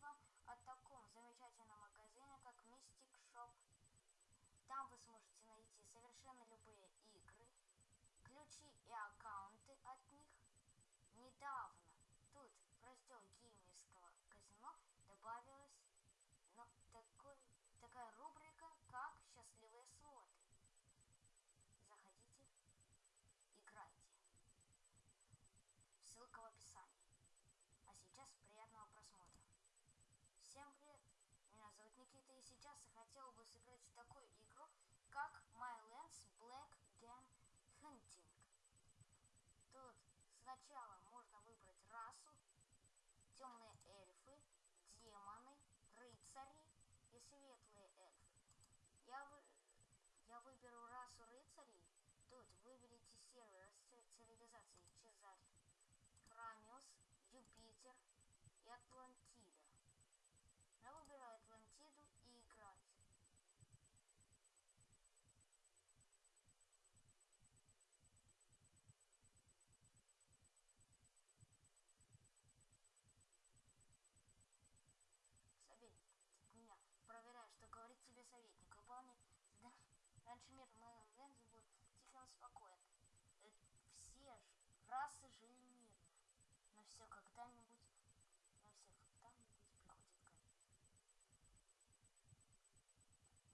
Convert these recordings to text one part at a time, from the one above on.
вам о таком замечательном магазине, как Mystic Shop. Там вы сможете найти совершенно любые игры, ключи и аккаунты сейчас хотел бы сыграть в такую игру, как My Lands Black Game Hunting. Тут сначала можно выбрать расу, темные эльфы, демоны, рыцари и светлые эльфы. Я, вы... я выберу расу рыцарей. Тут выберите сервер цивилизации Чезарь, Храмиус, Юпитер и Атлантида. Я выбираю Атлантиду и играть. Советник меня проверяет, что говорит тебе советник. Выполни задание. Раньше мир Мэлэнди был тихо и спокоен. Э, все расы жили мирно. Но все когда-нибудь, но все когда-нибудь приходит конец.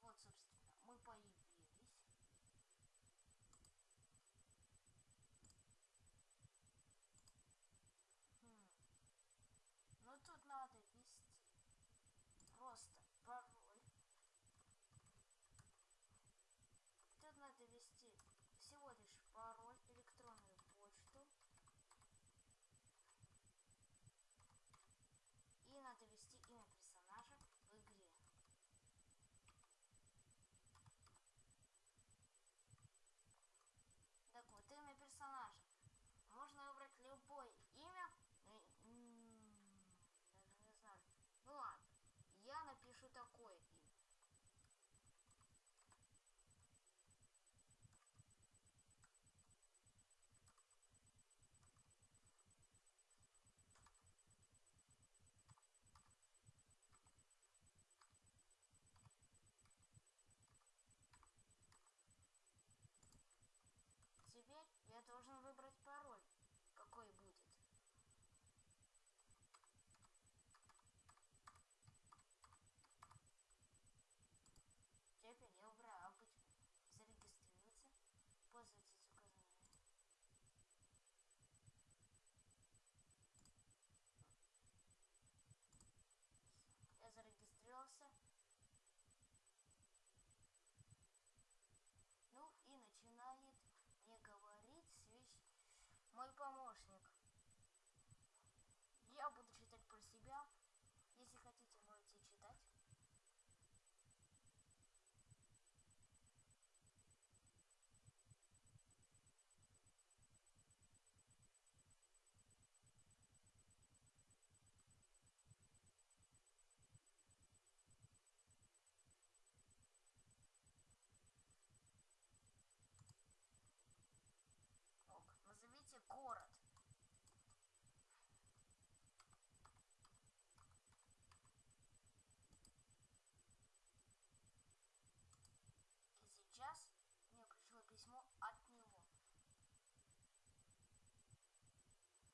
Вот, собственно, мы появились. Хм. Ну тут надо вести просто пароль. Тут надо ввести всего лишь пароль, электронную почту. И надо ввести имя персонажа в игре. Так вот, имя персонажа. Можно выбрать любое имя. Даже не знаю. Ну ладно я напишу такое имя. Теперь я должен выбрать пароль, какой будет. Теперь я убираю обычно зарегистрироваться, пользоваться указаниями. Я зарегистрировался. Ну и начинает мне говорить свеч... мой помощник. Я буду читать про себя. Если хотите, можете читать. Назовите город. И сейчас мне пришло письмо от него.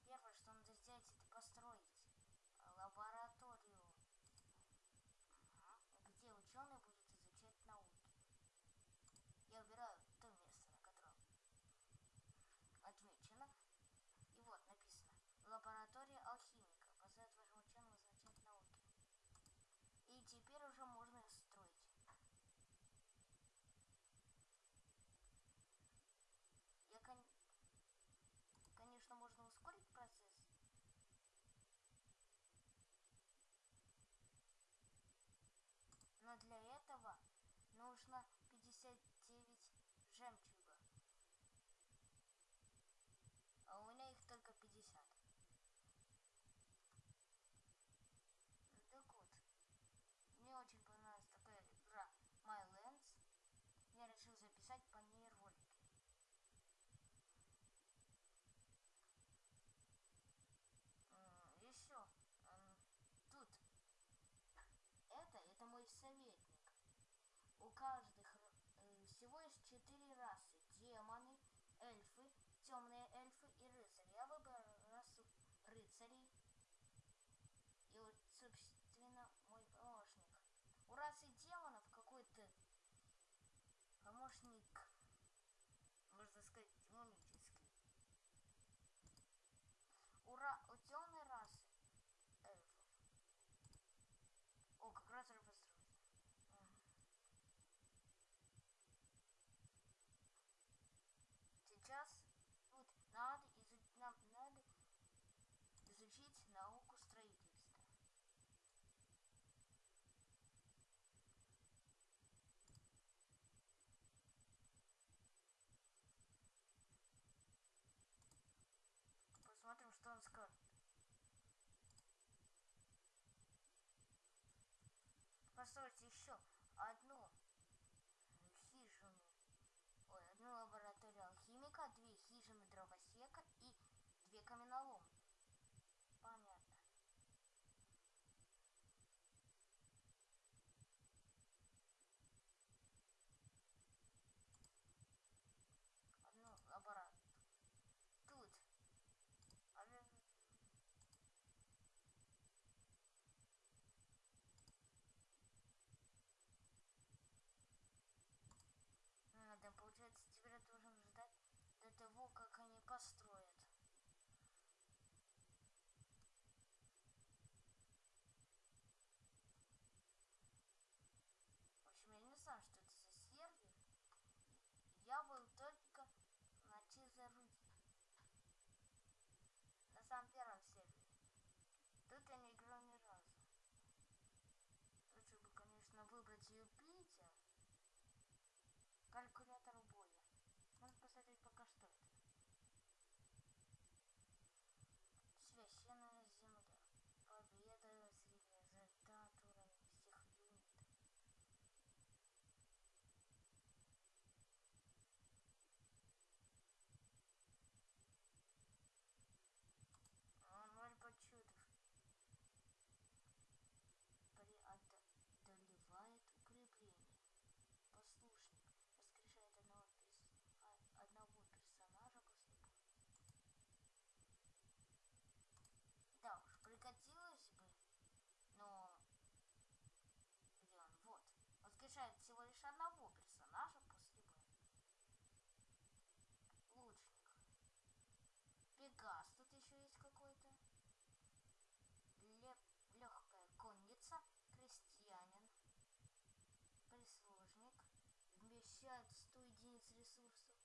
Первое, что надо сделать, это построить лабораторию, где ученые будут изучать науки. Я убираю то место, на котором отмечено. И вот написано. Лаборатория алхимика позволяет вашим ученым изучать науки. И теперь нужно 59 жемчуга а у меня их только 50. Так вот, мне очень понравилась такая игра My Lands. Я решил записать по ней ролики. Еще тут каждых э, всего есть четыре расы. Демоны, эльфы, темные эльфы и рыцари. Я выбрал расу рыцарей. И вот, собственно, мой помощник. У расы демонов какой-то помощник, можно сказать, демонический. Ура, у темной расы эльфов. О, как раз построить. Сейчас вот надо изучить, нам надо изучить науку строительства. Посмотрим, что он скажет. Построить еще одну хижину. Ой, одну лабораторию алхимика, две хижины дровосека и две каменоломни. Понятно. Одну лабораторию. Тут. А же- А, да, получается, теперь я должен ждать до того, как они построят. В общем, я не знаю, что это за сервер. Я был только на Чизаруде. На самом первом сервере. Тут я не играл ни разу. Лучше бы, конечно, выбрать Юпитер. Калькулятор боя. Можно посмотреть пока что это. Священная земля. Победа, средний результат, уровень всех юнитов. А, Ноль почетов. Преодолевает укрепление. Послушник. Воскрешает одного, перс- а- одного персонажа после боя. Да уж, пригодилось бы. Но... Где он? Вот. Воскрешает всего лишь одного персонажа после боя. Лучник. Пегас тут еще есть какой-то. Легкая конница. Крестьянин. Прислужник. Вмещает 100 единиц ресурсов.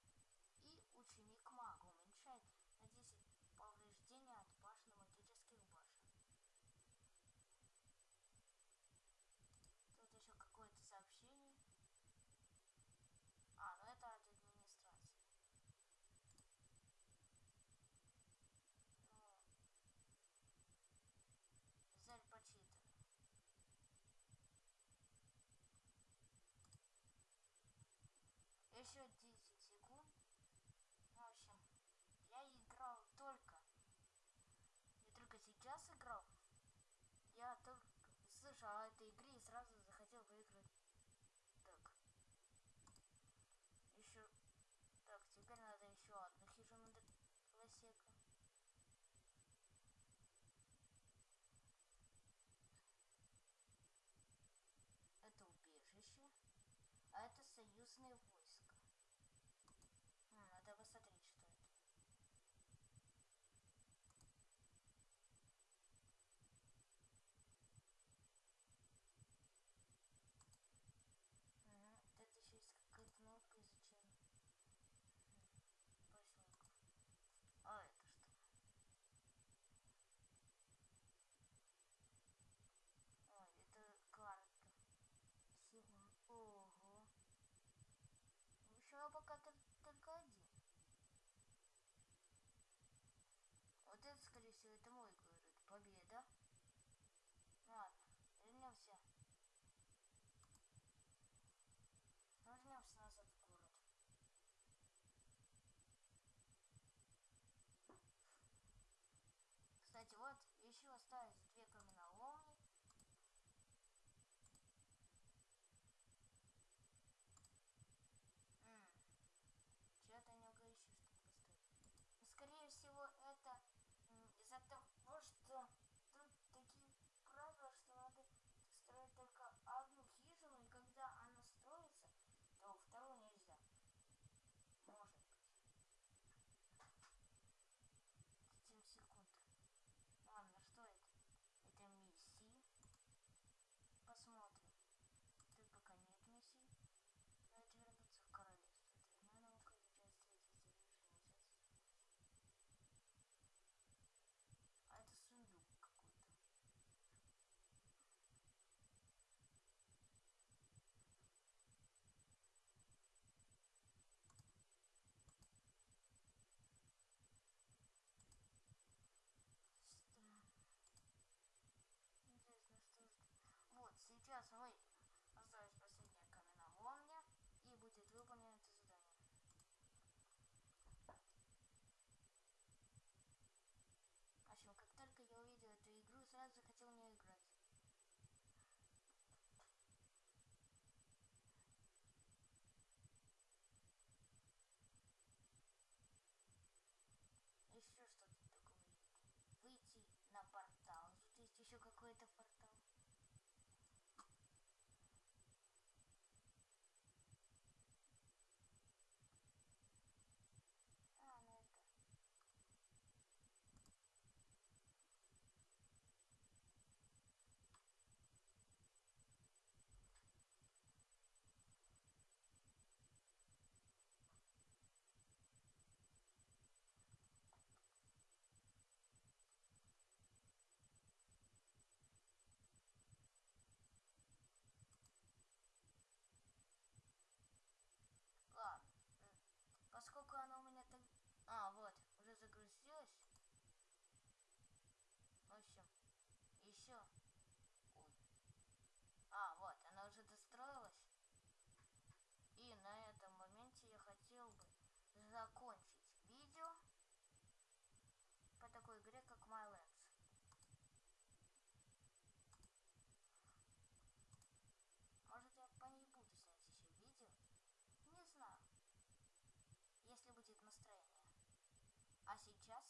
И ученик мага уменьшает на 10 повреждения от башенно-магических башен. Тут еще какое-то сообщение. А, ну это от администрации. Ну, Зель почитано. Еще 10 секунд. В общем, я играл только. Не только сейчас играл. Я только слышал о этой игре и сразу захотел выиграть. Так. Еще. Так, теперь надо еще одну хижину лосека. Это убежище. А это союзные войска. М, надо посмотреть, что это. Мгм, вот это еще есть какая-то кнопка изучения. Поселков. А это что? Ой, это карта. Всего. Ого. В общем, я пока тол- только один. Вот это, скорее всего, это мой город. Победа. Ладно, вернемся. Вернемся назад в город. Кстати, вот еще остались сейчас вы осталось последняя каменоломня и будет выполнено это задание. В общем, как только я увидел эту игру, сразу захотел в нее играть. Еще что-то такое. Выйти на портал. Тут есть еще какой-то портал. А, ну это. Ладно. м, Поскольку оно у меня так... А, вот, уже загрузилось. В общем, Ой. А, вот, она уже достроилась. И на этом моменте я хотел бы закончить видео по такой игре, как Mylands. Может, я по ней буду снять еще видео? Не знаю. Если будет настроение. А сейчас